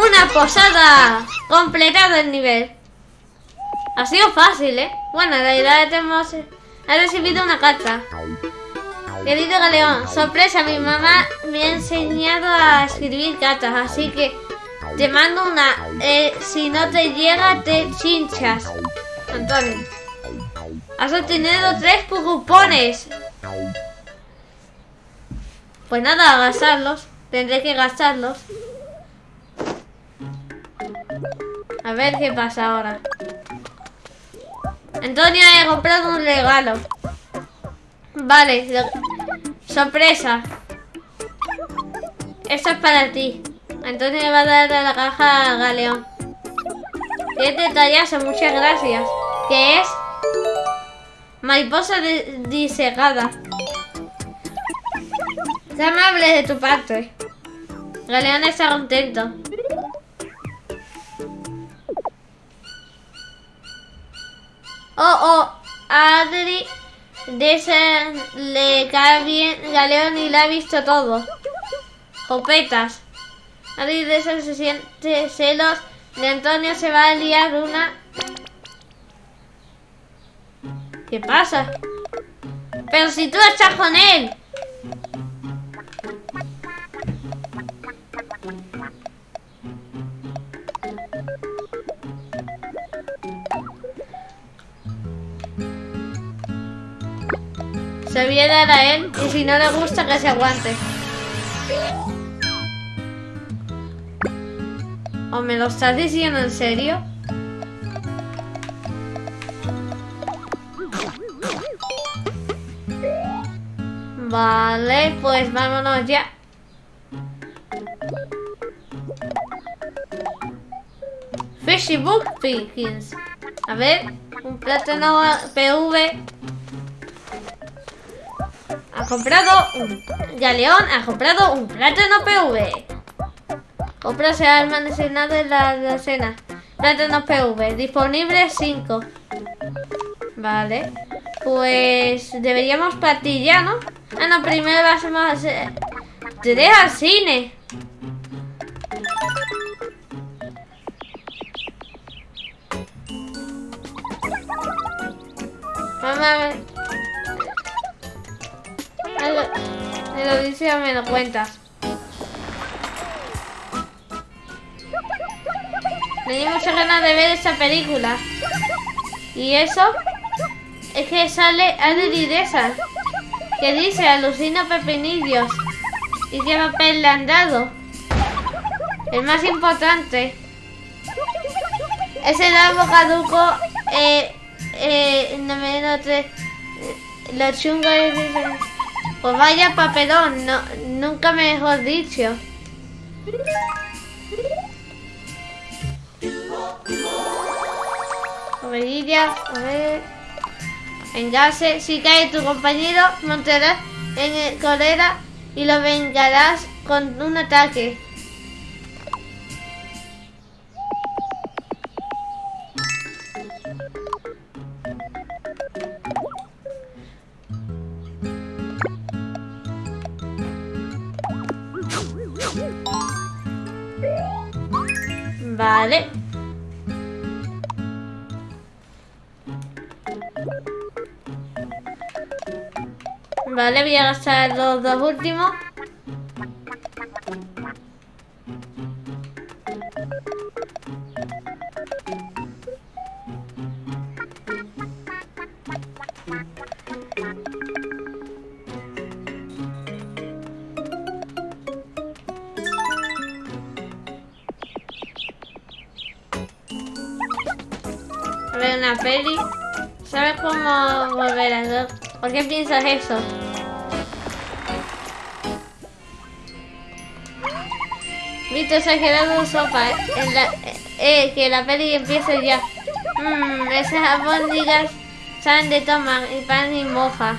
Una posada. Completado el nivel. Ha sido fácil, ¿eh? Bueno, en realidad hemos... He recibido una carta. Querido Galeón, sorpresa, mi mamá me ha enseñado a escribir cartas, así que te mando una. Eh, si no te llega, te chinchas. Antonio. Has obtenido tres cupones. Pues nada, a gastarlos. Tendré que gastarlos. A ver qué pasa ahora. Antonio, he comprado un regalo. Vale, sorpresa. Esto es para ti. Antonio le va a dar la caja a Galeón. Qué detallazo, muchas gracias. ¿Qué es? Mariposa disegada. Qué amable de tu parte. Galeón está contento. Oh, oh, Adri de ese le cae bien Galeón y la ha visto todo. Copetas. Adri de ese se siente celos de Antonio se va a liar una. ¿Qué pasa? Pero si tú estás con él. Se dar a él y si no le gusta que se aguante. ¿O me lo estás diciendo en serio? Vale, pues vámonos ya. Fishy Book Pickings. A ver, un plátano PV. Ha comprado un... Galeón ha comprado un plátano PV. Compra se ha almacenado en la cena. Plátanos PV. Disponible 5. Vale. Pues deberíamos partir ya, ¿no? Ah, no, primero vamos a hacer... Tres al cine. Mamá, me lo dice o me lo cuentas. Tenía muchas ganas de ver esa película. Y eso es que sale Adri Desa, que dice alucina pepinillos. ¿Y qué papel le han dado? El más importante. Ese nuevo caduco, eh, eh, no me note, lo chungo es Pues vaya papelón, no, nunca mejor dicho. Comerilla, a ver. Engase, si cae tu compañero, montarás en el colera y lo vengarás con un ataque. Vale. Vale, voy a gastar los dos últimos. Peli. ¿Sabes cómo volver a dos? ¿Por qué piensas eso? Ha quedado sopa. En la, eh, que la peli empiece ya. Mmm, esas albóndigas saben de toma y pan y moja.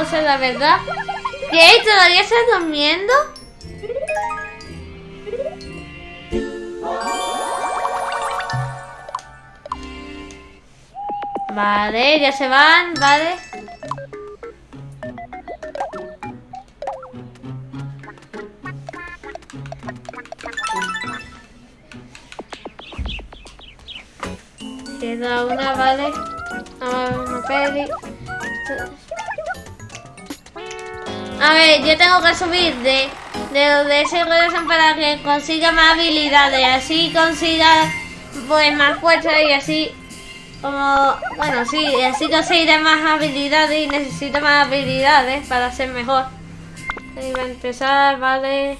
o sea, la verdad. ¿Qué? ¿Todavía estás durmiendo? Vale, ya se van, vale. Queda una, vale. Vamos a ver una peli. A ver, yo tengo que subir de, de los de ese corazón para que consiga más habilidades. Así consiga pues más fuerza y así como bueno sí, así conseguiré más habilidades y necesito más habilidades para ser mejor. Ahí va a empezar, vale.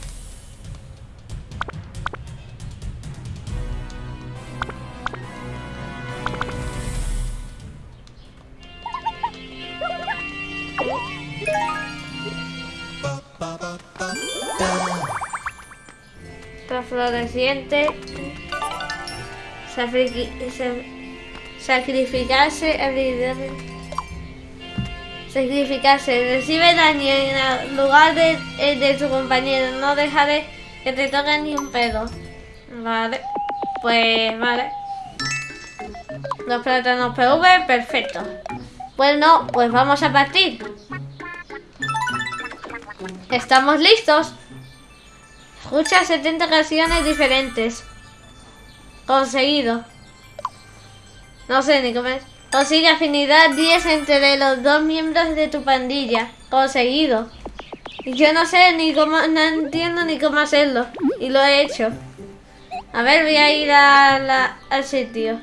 Está floreciente. Sacrifi- sa- Sacrificarse. Sacrificarse. Recibe daño en el lugar de, el de tu compañero. No dejaré que te toque ni un pedo. Vale. Pues vale. Los plátanos PV, perfecto. Bueno, pues vamos a partir. Estamos listos. Escucha 70 canciones diferentes. Conseguido. No sé ni cómo es. Consigue afinidad 10 entre los dos miembros de tu pandilla. Conseguido. Yo no sé ni cómo, no entiendo ni cómo hacerlo. Y lo he hecho. A ver, voy a ir al sitio.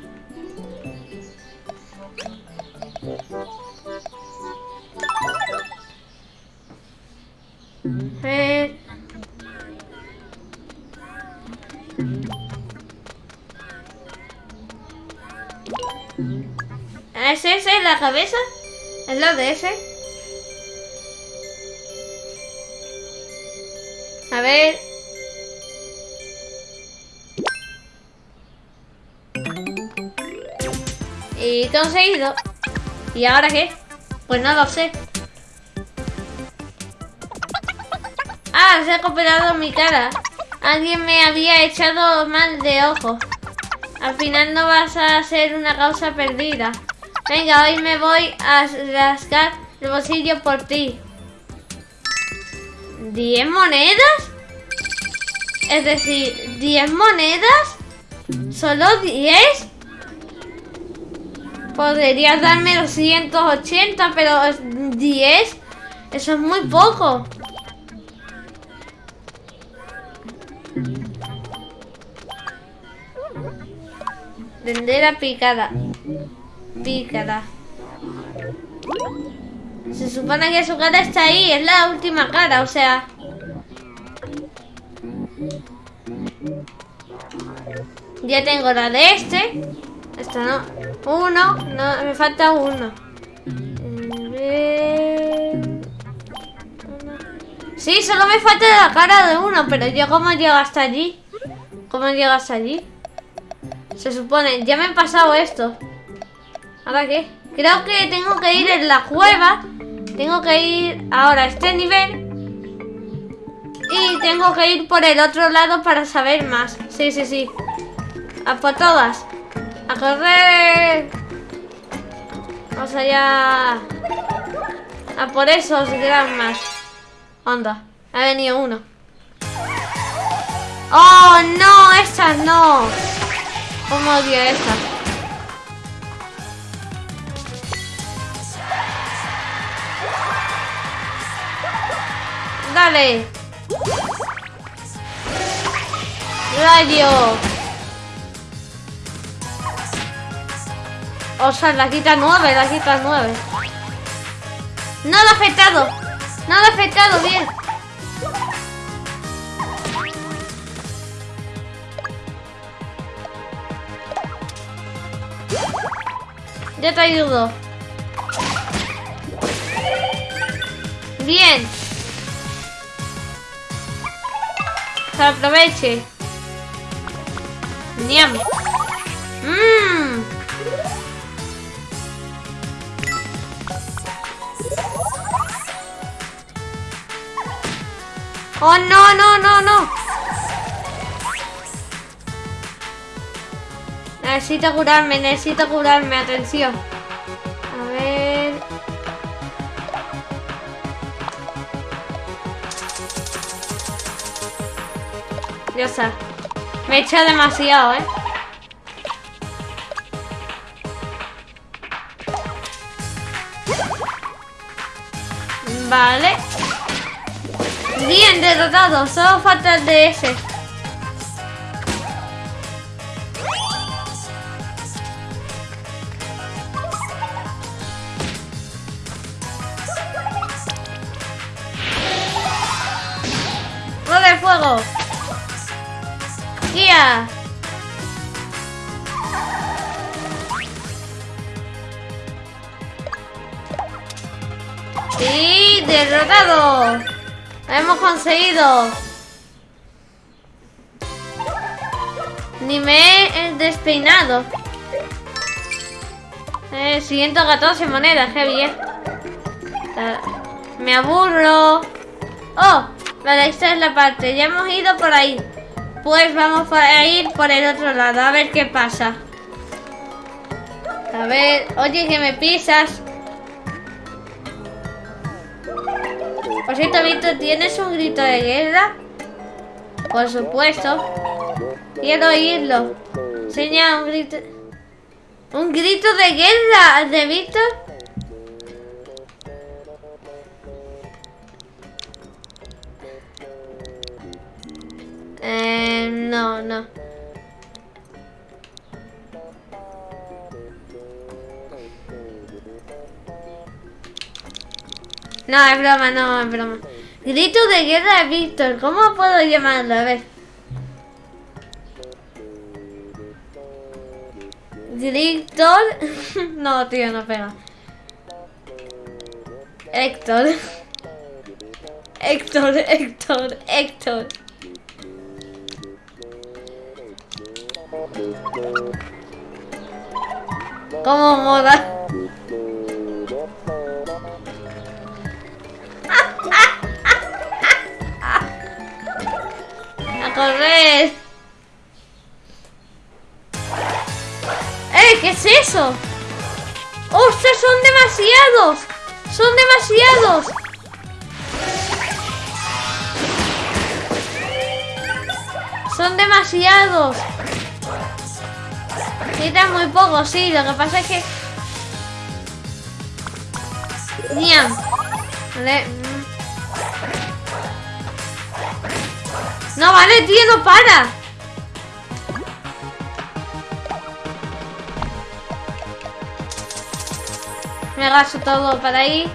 ¿Es ese la cabeza? ¿Es la de ese? A ver. Y conseguido. ¿Y ahora qué? Pues no lo sé. Ah, se ha cooperado mi cara. Alguien me había echado mal de ojo. Al final no vas a ser una causa perdida. Venga, hoy me voy a rascar el bolsillo por ti. ¿Diez monedas? Es decir, ¿diez monedas? ¿Solo diez? Podrías darme los 180, pero 10, eso es muy poco. Tendera picada. Pícara. Se supone que su cara está ahí, es la última cara, o sea... Ya tengo la de este. Esta no. Uno, no, me falta. Uno. Sí, solo me falta la cara de uno, pero yo cómo llego hasta allí. ¿Cómo llego hasta allí? Se supone, ya me he pasado esto. ¿Ahora qué? Creo que tengo que ir en la cueva. Tengo que ir ahora a este nivel. Y tengo que ir por el otro lado para saber más. Sí, sí, sí. A por todas. A correr. Vamos allá. A por esos más. Onda. Ha venido uno. ¡Oh, no! Estas no. ¿Cómo odio esta? Dale. Rayo. O sea, la quita nueve, la quita nueve. No lo ha afectado. Ha afectado bien. Ya te ayudo. Bien. Que aproveche. Niam. Mmm. Oh, no, no, no, no. necesito curarme, necesito curarme, atención. A ver... Ya está. Me echa demasiado, ¿eh? Vale. Bien derrotado, solo falta el de. Conseguido! Ni me he despeinado. Eh, 114 monedas, qué bien. Me aburro. ¡Oh! Vale, esta es la parte. Ya hemos ido por ahí. Pues vamos a ir por el otro lado. A ver qué pasa. A ver. Oye, que me pisas. Por cierto, Víctor, ¿tienes un grito de guerra? Por supuesto. Quiero oírlo. Enseña un grito... ¿Un grito de guerra de Víctor? Eh, no, no. No, es broma, no, es broma. Grito de guerra de Víctor. ¿Cómo puedo llamarlo? A ver. Víctor. no, tío, no pega. Héctor. Héctor, Héctor, Héctor. ¿Cómo moda? ¡A correr! ¡Eh! ¿Qué es eso? ¡Ostras! ¡Son demasiados! ¡Son demasiados! ¡Son demasiados! Necesitan muy poco, sí. Lo que pasa es que... Niam. Vale. No, vale, tío, no para. Me gasto todo para ahí.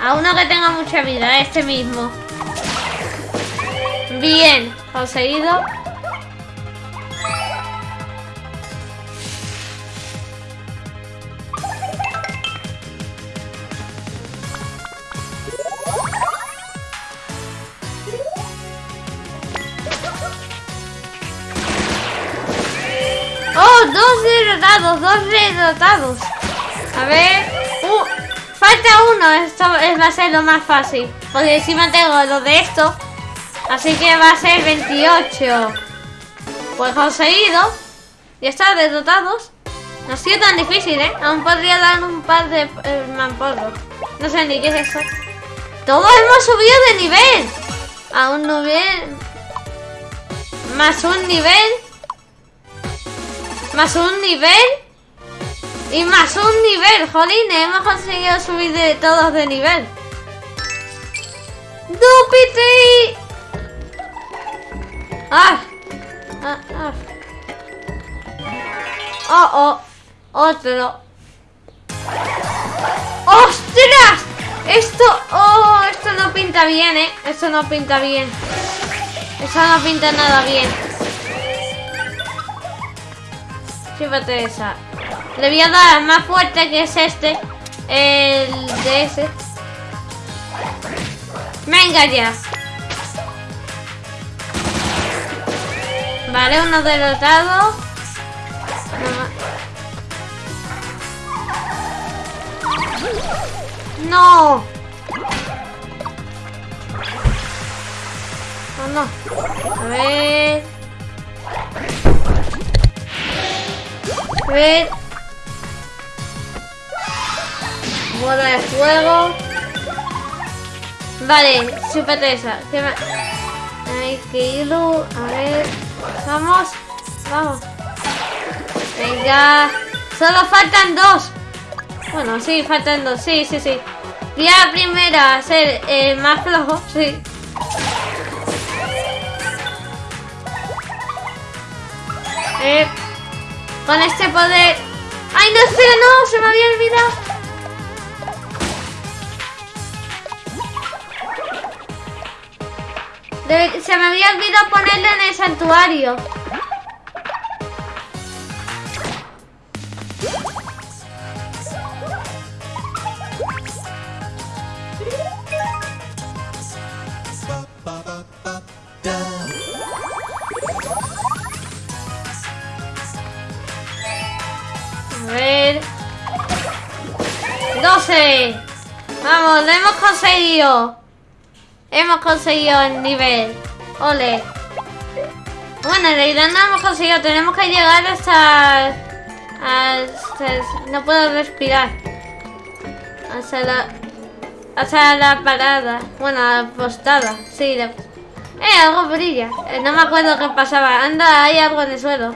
A uno que tenga mucha vida, este mismo. Bien, conseguido. Derrotados. A ver. Falta uno. Esto va a ser lo más fácil. Porque encima tengo lo de esto. Así que va a ser 28. Pues conseguido. Ya está, derrotados. No ha sido tan difícil, ¿eh? Aún podría dar un par de eh, No sé ni qué es eso. Todos hemos subido de nivel. A un nivel... Más un nivel Más un nivel. Y más un nivel, jolín, hemos conseguido subir de todos de nivel. ¡Dupiti! ¡Ah! ¡Ah! ¡Ah! ¡Oh, oh! Otro. ¡Ostras! Esto... ¡Oh! Esto no pinta bien, ¿eh? Esto no pinta bien. Eso no pinta nada bien. Fíjate esa. Le voy a dar más fuerte que es este. El de ese. Venga ya. Vale, uno derrotado. No. No, no. A ver. A ver. Bola de fuego. Vale, súpate esa. ¿Qué más? Hay que irlo. A ver. Vamos. Vamos. Venga. Solo faltan dos. Bueno, sí, faltan dos. Sí, sí, sí. Voy a primera ser el más flojo. Sí. Eh, con este poder... ¡Ay, no, espera, no! Se me había olvidado. Se me había olvidado ponerlo en el santuario. A ver. 12. Vamos, lo hemos conseguido. Hemos conseguido el nivel. Ole. Bueno, en realidad no hemos conseguido. Tenemos que llegar hasta... hasta no puedo respirar. Hasta la... Hasta la parada. Bueno, la postada. Sí, Eh, algo brilla. Eh, no me acuerdo qué pasaba. Anda, hay algo en el suelo.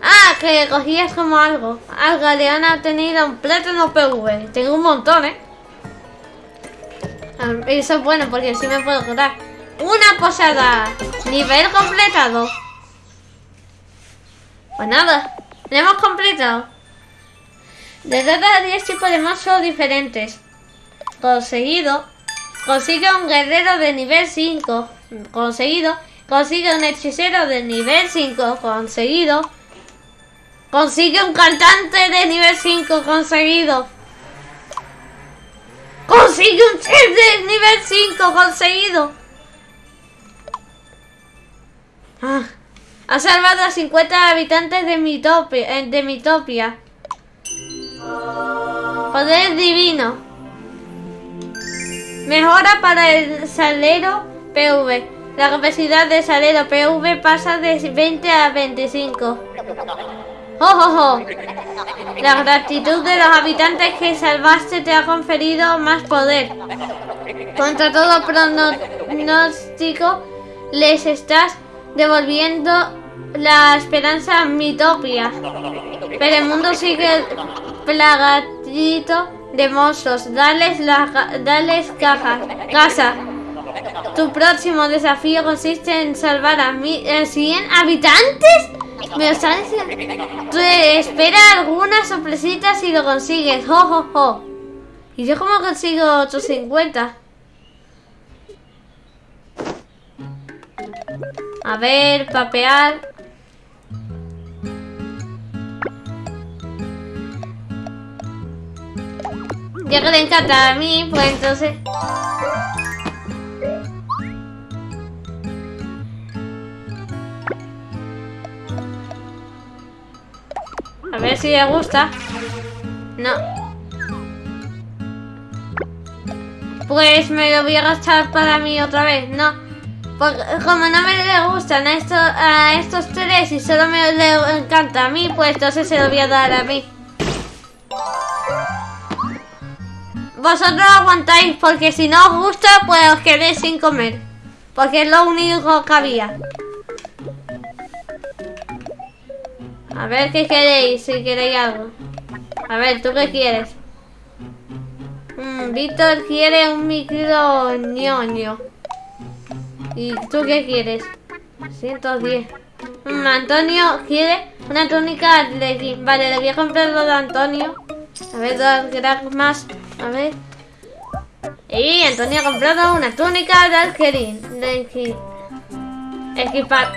Ah, que cogías como algo. Algo, le han obtenido un plátano PV. Tengo un montón, ¿eh? Eso es bueno porque así me puedo curar. Una posada. Nivel completado. Pues nada. Lo hemos completado. De a 10 tipos de monstruos diferentes. Conseguido. Consigue un guerrero de nivel 5. Conseguido. Consigue un hechicero de nivel 5. Conseguido. Consigue un cantante de nivel 5. Conseguido. ¡Consigue un chef de nivel 5! ¡Conseguido! Ah, ha salvado a 50 habitantes de Mitopia. Eh, de Mitopia. Poder divino. Mejora para el salero PV. La capacidad de salero PV pasa de 20 a 25. ¡Oh, oh, oh! La gratitud de los habitantes que salvaste te ha conferido más poder. Contra todo pronóstico, les estás devolviendo la esperanza mitopia. Pero el mundo sigue plagadito de monstruos. Dales, la, dales cajas, casa. Tu próximo desafío consiste en salvar a, mi, 100 habitantes. Me lo diciendo. Espera algunas sorpresitas y lo consigues. Jo, jo, jo. ¿Y yo cómo consigo 850? A ver, papear. Ya que le encanta a mí, pues entonces... si le gusta. No. Pues me lo voy a gastar para mí otra vez. No. Porque como no me le gustan a, estos, a estos tres y solo me encanta a mí, pues entonces se lo voy a dar a mí. Vosotros aguantáis porque si no os gusta, pues os quedéis sin comer. Porque es lo único que había. A ver qué queréis, si queréis algo. A ver, ¿tú qué quieres? Mm, Víctor quiere un micro ñoño. ¿Y tú qué quieres? 110. Mm, Antonio quiere una túnica de Vale, le voy a comprar lo de Antonio. A ver, dos más. A ver. Y Antonio ha comprado una túnica de Algerín. De equi- equipar.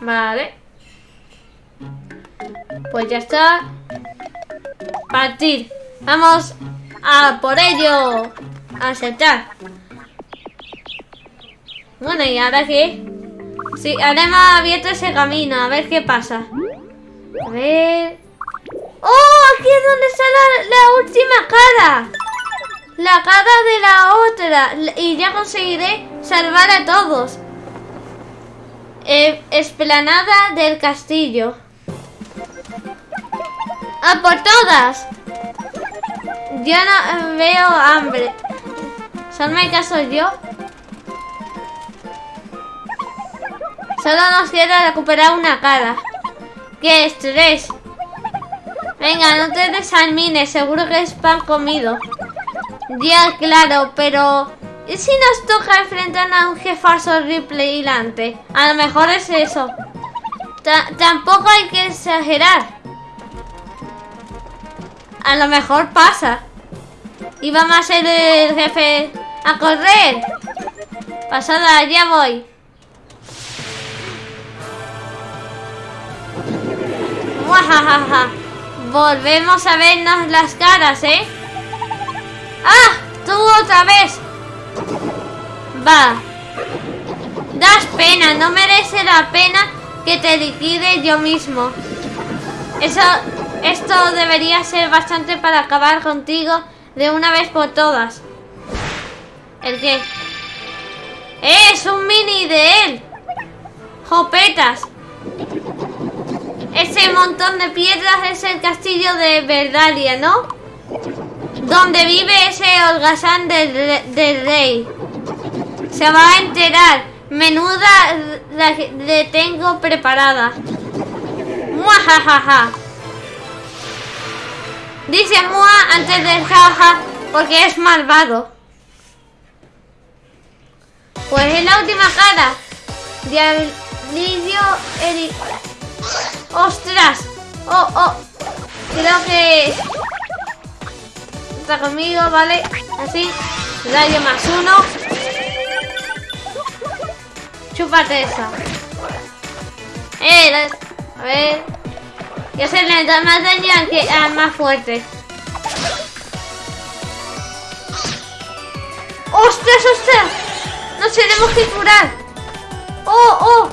Vale. Pues ya está. Partir. Vamos a por ello. Aceptar. Bueno, ¿y ahora qué? Sí, ahora hemos abierto ese camino. A ver qué pasa. A ver... ¡Oh! Aquí es donde está la, la última cara. La cara de la otra. Y ya conseguiré salvar a todos. Eh, esplanada del castillo. ¡A por todas! Yo no eh, veo hambre. ¿Solo me caso yo? Solo nos queda recuperar una cara. ¡Qué estrés! Venga, no te desalmines, seguro que es pan comido. Ya, claro, pero... ¿Y si nos toca enfrentar a un jefazo horripilante? A lo mejor es eso. Ta- tampoco hay que exagerar. A lo mejor pasa. Y vamos a ser el jefe a correr. Pasada, ya voy. Muajajaja. Volvemos a vernos las caras, ¿eh? ¡Ah! ¡Tú otra vez! Va. Das pena, no merece la pena que te liquide yo mismo. Eso, esto debería ser bastante para acabar contigo de una vez por todas. ¿El qué? ¡Es un mini de él! ¡Jopetas! Ese montón de piedras es el castillo de Verdalia, ¿no? Donde vive ese holgazán del, del rey. Se va a enterar. Menuda la le tengo preparada. Muajajaja. Dice Mua antes del jaja porque es malvado. Pues es la última cara. Diablillo Eri... ¡Ostras! ¡Oh, oh! Creo que... Está conmigo, ¿vale? Así. Rayo más uno. Chúpate esa. Eh, a ver. Yo sé le da más daño al, que, al más fuerte. ¡Ostras, ostras! Nos tenemos que curar. ¡Oh, oh!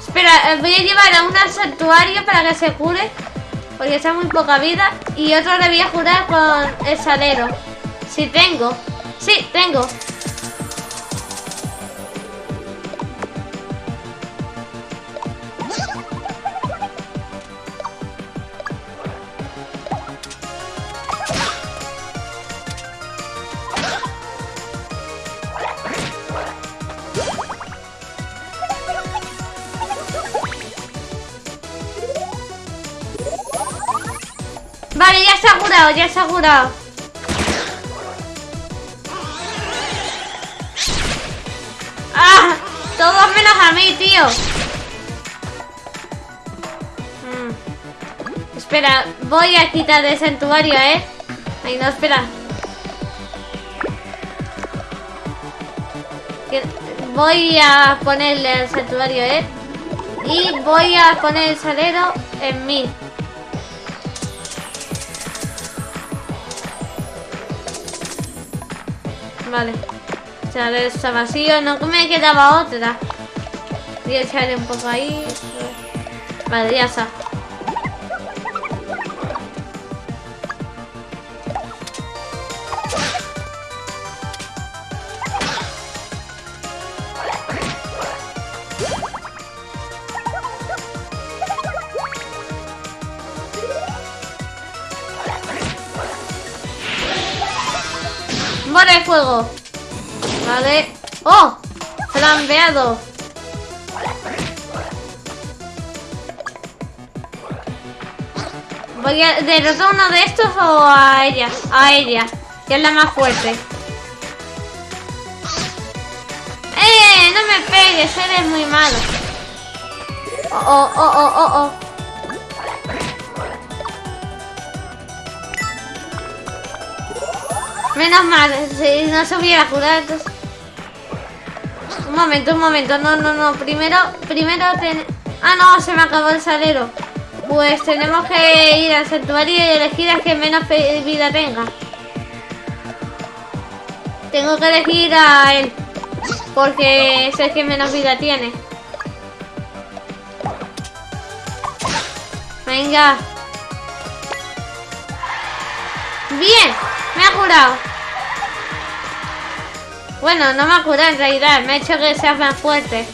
Espera, eh, voy a llevar a un santuario para que se cure. Porque está muy poca vida. Y otro le voy a curar con el salero. Si tengo. Sí, tengo. Curado, ya está curado. ¡Ah! Todos menos a mí, tío. Mm. Espera, voy a quitar el santuario, ¿eh? Ay, no, espera. Voy a ponerle el santuario, ¿eh? Y voy a poner el salero en mí. Vale. Sea, está vacío. No me quedaba otra. Voy a echarle un poco ahí. Vale, ya está. Fuego. Vale. ¡Oh! Flambeado. Voy a derrotar uno de estos o a ella. A ella, que es la más fuerte. ¡Eh! No me pegues, eres muy malo. Oh, oh, oh, oh, oh. Menos mal, no se hubiera curado, entonces... Un momento, un momento, no, no, no, primero, primero ten... Ah, no, se me acabó el salero. Pues tenemos que ir al santuario y elegir a que menos vida tenga. Tengo que elegir a él, porque es el que menos vida tiene. Venga. Bien, me ha curado. Bueno, no me ha curado en realidad, me ha hecho que sea más fuerte.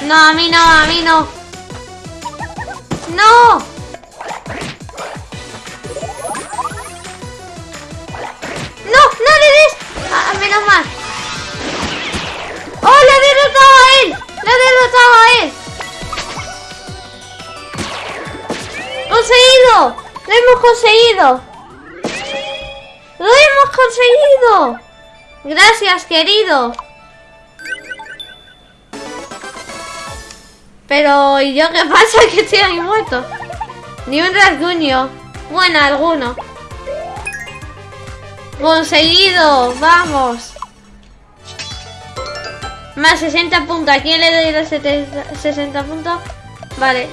No, a mí no, a mí no. ¡No! ¡No! ¡No le des! Ah, menos mal. ¡Oh, le he derrotado a él! ¡Le he derrotado a él! ¡Conseguido! ¡Lo hemos conseguido! ¡Lo hemos conseguido! Gracias, querido. Pero, ¿y yo qué pasa? Que estoy ahí muerto. Ni un rasguño. Bueno, alguno. Conseguido. Vamos. Más 60 puntos. ¿A quién le doy los 60 puntos? Vale.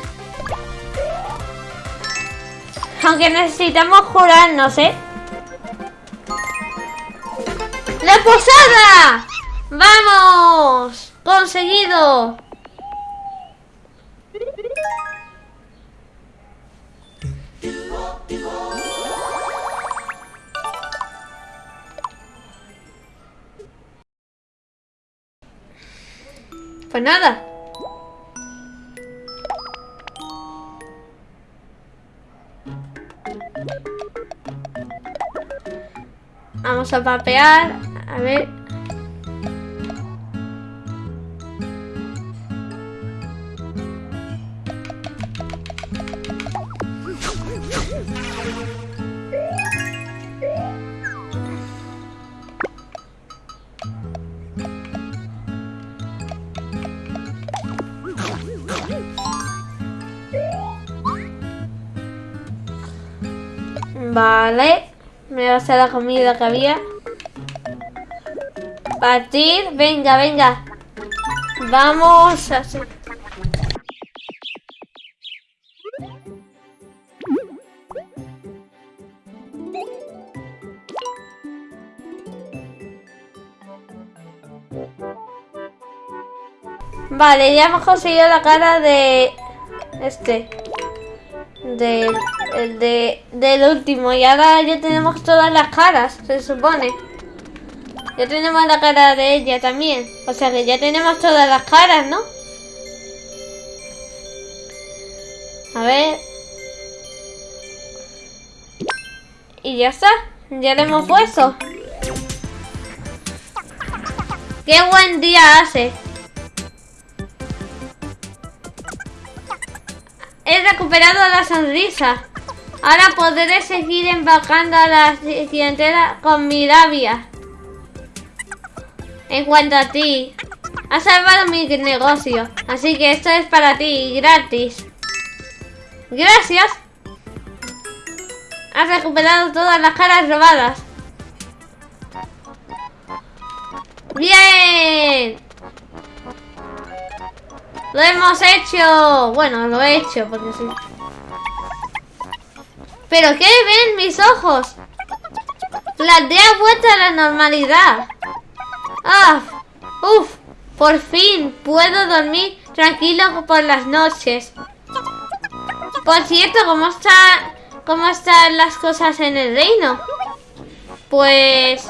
Aunque necesitamos jurarnos, ¿eh? ¡La posada! ¡Vamos! ¡Conseguido! Pues nada. Vamos a papear. A ver. Vale. Me va a hacer la comida que había. Partir. Venga, venga. Vamos a hacer... Vale, ya hemos conseguido la cara de... Este. De el de, del último. Y ahora ya tenemos todas las caras, se supone. Ya tenemos la cara de ella también. O sea que ya tenemos todas las caras, ¿no? A ver. Y ya está. Ya le hemos puesto. ¡Qué buen día hace! He recuperado la sonrisa. Ahora podré seguir embaucando a la clientela con mi rabia. En cuanto a ti, has salvado mi negocio, así que esto es para ti, gratis. Gracias. Has recuperado todas las caras robadas. ¡Bien! ¡Lo hemos hecho! Bueno, lo he hecho, porque sí. ¿Pero qué ven mis ojos? La aldea vuelta a la normalidad. ¡Ah! ¡Uf! Por fin puedo dormir tranquilo por las noches. Por cierto, ¿cómo, está, ¿cómo están las cosas en el reino? Pues...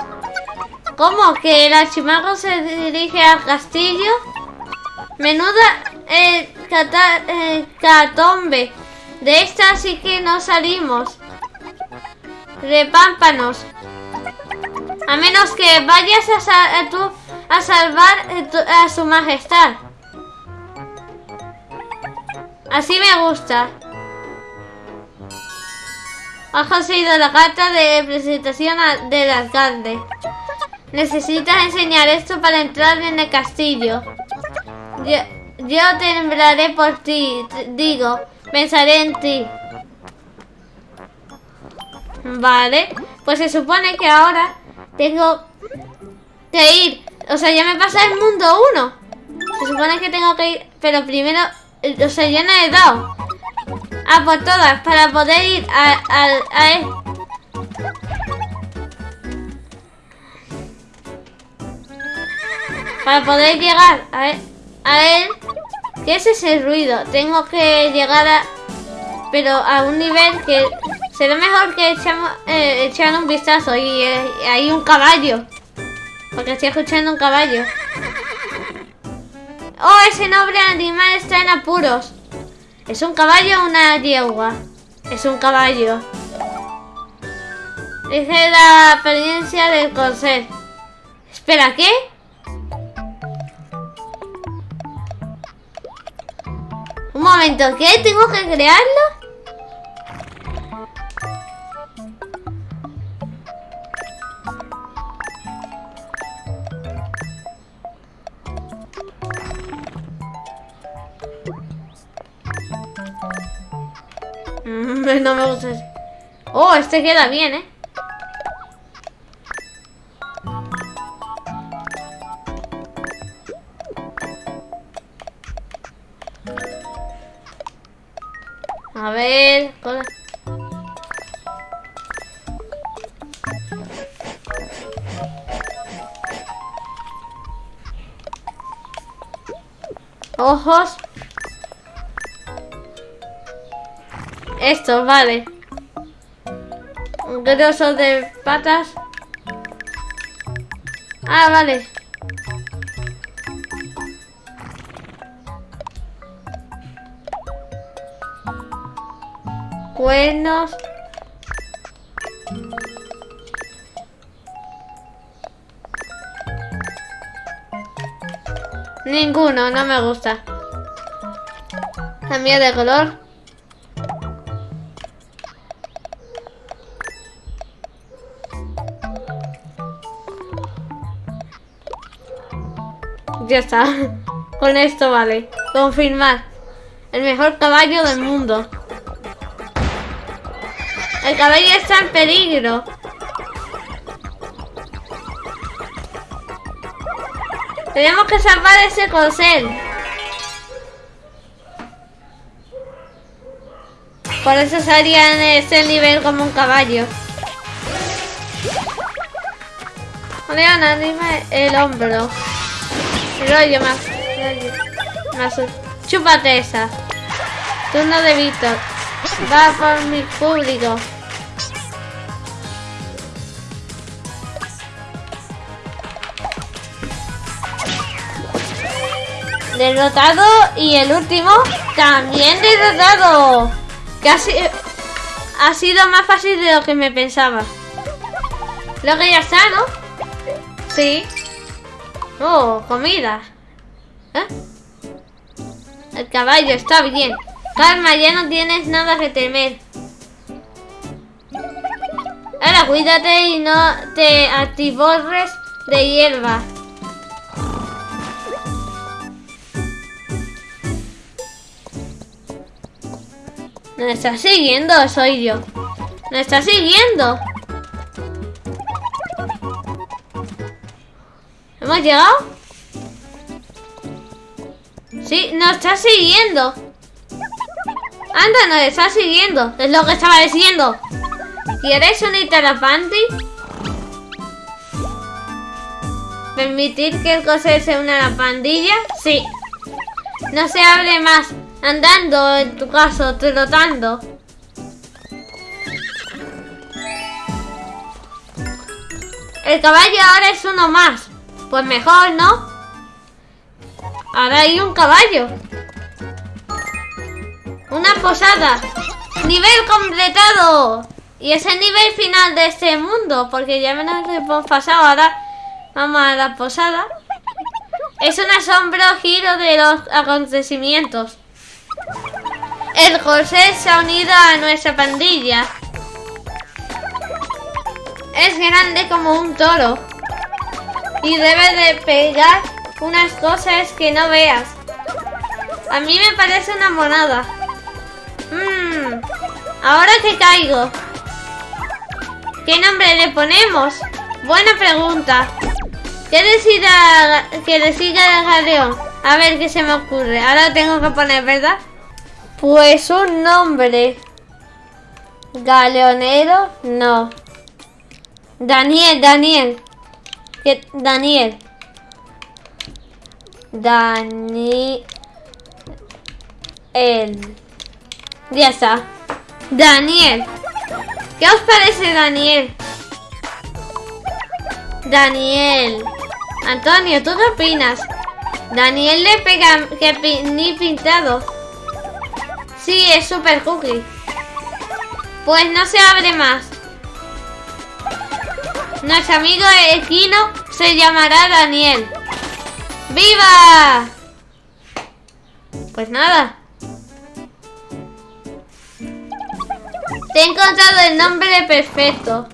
¿Cómo? ¿Que el archimago se dirige al castillo? Menuda eh, catombe. De esta sí que no salimos. de pámpanos. A menos que vayas a, a salvar a su majestad. Así me gusta. Has conseguido la carta de presentación del alcalde. Necesitas enseñar esto para entrar en el castillo. Yo, yo temblaré por ti, digo, pensaré en ti. Vale, pues se supone que ahora tengo que ir. O sea, ya me pasa el mundo 1. Se supone que tengo que ir, pero primero, o sea, ya no he dado. Ah, por todas, para poder ir a, a, él. Para poder llegar a él, a él. ¿Qué es ese ruido? Tengo que llegar a... Pero a un nivel que... Será mejor que echamos, eh, echar un vistazo y eh, hay un caballo. Porque estoy escuchando un caballo. Oh, ese noble animal está en apuros. ¿Es un caballo o una yegua? Es un caballo. Dice la apariencia del corcel. Espera, ¿qué? Un momento, ¿qué? ¿Tengo que crearlo? no me gusta. Oh, este queda bien, ¿eh? A ver... Ojos. Esto, vale. Un grosso de patas. Ah, vale. Cuernos. Ninguno, no me gusta. Cambia de color. Ya está. Con esto vale. Confirmar. El mejor caballo del mundo. El caballo está en peligro. Tenemos que salvar ese corcel. Por eso salía en ese nivel como un caballo. Leona, dime el hombro. Rollo más. Más. Chúpate esa. Turno de Víctor. Va por mi público. Derrotado y el último también derrotado. Casi ha sido más fácil de lo que me pensaba. Lo que ya está, ¿no? Sí. Oh, comida. ¿Eh? El caballo está bien. Calma, ya no tienes nada que temer. Ahora cuídate y no te atiborres de hierba. ¿Me estás siguiendo soy yo? ¿Me estás siguiendo? ¿Hemos llegado? Sí, nos está siguiendo. Anda, nos está siguiendo. Es lo que estaba diciendo. ¿Quieres unirte a la? ¿Permitir que el coser se una a la pandilla? Sí. No se hable más. Andando, en tu caso, trotando. El caballo ahora es uno más. Pues mejor, ¿no? Ahora hay un caballo. Una posada. Nivel completado. Y es el nivel final de este mundo, porque ya me lo hemos pasado. Ahora vamos a la posada. Es un asombro giro de los acontecimientos. El José se ha unido a nuestra pandilla. Es grande como un toro. Y debe de pegar unas cosas que no veas. A mí me parece una monada. Mmm. Ahora que caigo. ¿Qué nombre le ponemos? Buena pregunta. ¿Qué decida que decida el galeón? A ver qué se me ocurre. Ahora tengo que poner, ¿verdad? Pues un nombre. Galeonero, no. Daniel, Daniel. Daniel. Daniel. Ya está. Daniel. ¿Qué os parece Daniel? Daniel. Antonio, ¿tú qué opinas? Daniel le pega que ni pintado. Sí, es super cookie. Pues no se abre más. Nuestro amigo Equino se llamará Daniel. ¡Viva! Pues nada. Te he encontrado el nombre perfecto.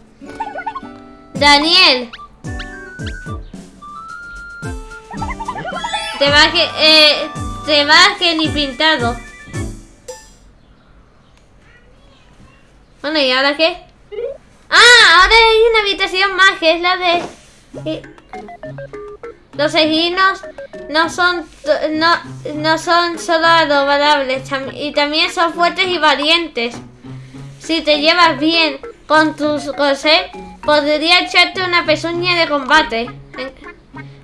Daniel. Te va que... Eh, te va que ni pintado. Bueno, ¿y ahora qué? ¡Ah! Ahora hay una habitación más que es la de... Eh, los eginos no son no, no son solo adorables y también son fuertes y valientes. Si te llevas bien con tus cosas, podría echarte una pezuña de combate.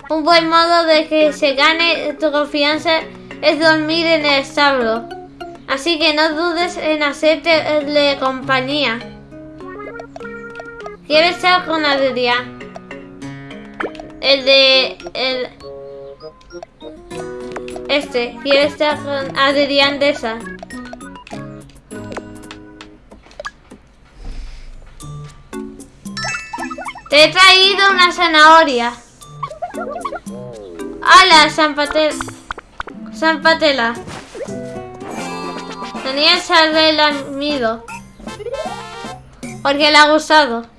Un buen modo de que se gane tu confianza es dormir en el establo. Así que no dudes en hacerte compañía. ¿Quieres estar con Adrián? El de... El... Este. ¿Quieres estar con Adrián de esa? Te he traído una zanahoria. ¡Hala, San Patela! San Patela. Tenía el amido. Porque le ha gustado.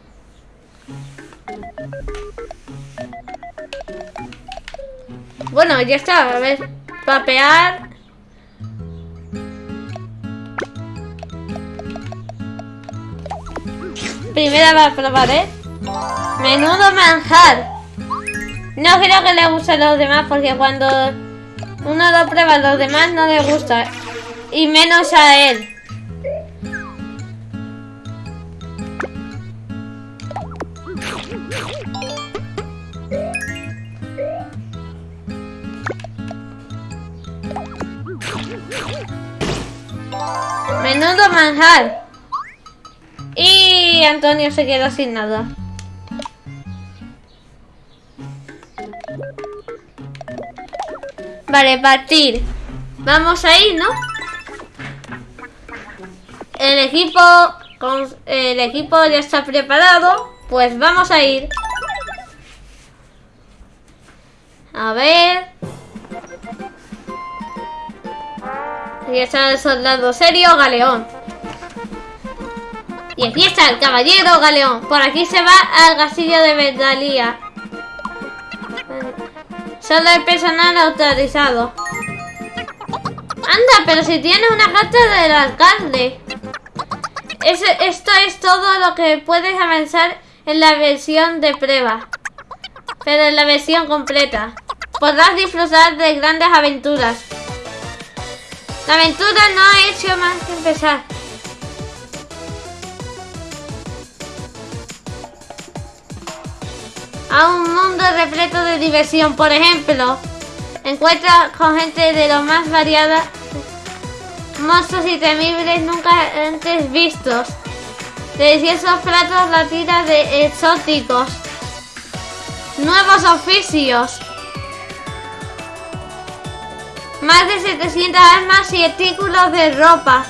Bueno, ya está. A ver, papear. Primera va a probar, ¿eh? Menudo manjar. No creo que le guste a los demás porque cuando uno lo prueba a los demás no le gusta. Y menos a él. Menudo manjar. Y Antonio se quedó sin nada. Vale, partir. Vamos a ir, ¿no? El equipo, el equipo ya está preparado. Pues vamos a ir. A ver. Aquí está el soldado serio, Galeón. Y aquí está el caballero Galeón. Por aquí se va al castillo de Verdalía. Solo el personal autorizado. Anda, pero si tiene una carta del alcalde. esto es todo lo que puedes avanzar en la versión de prueba. Pero en la versión completa. Podrás disfrutar de grandes aventuras. La aventura no ha hecho más que empezar. a un mundo repleto de diversión. Por ejemplo, encuentra con gente de lo más variada, monstruos y temibles nunca antes vistos, deliciosos platos latinas de exóticos, nuevos oficios, más de 700 armas y artículos de ropa.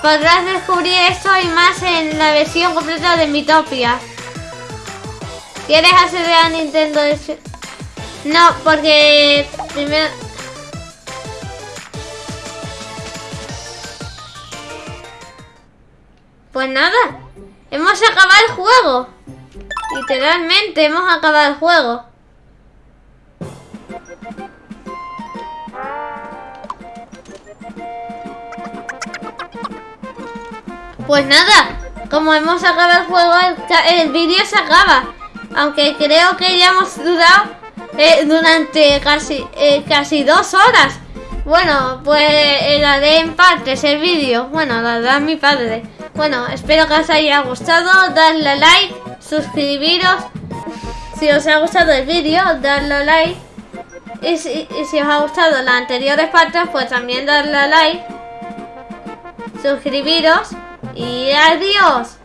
podrás descubrir esto y más en la versión completa de Mitopia. ¿Quieres acceder a Nintendo? No, porque primero... Pues nada, hemos acabado el juego. Literalmente hemos acabado el juego. Pues nada, como hemos acabado el juego, el, vídeo se acaba. Aunque creo que ya hemos dudado eh, durante casi, eh, casi dos horas. Bueno, pues eh, la haré en partes el vídeo. Bueno, la da mi padre. Bueno, espero que os haya gustado. Darle a like, suscribiros. Si os ha gustado el vídeo, darle a like. Y si, y si os ha gustado las anteriores partes, pues también darle a like. Suscribiros y adiós.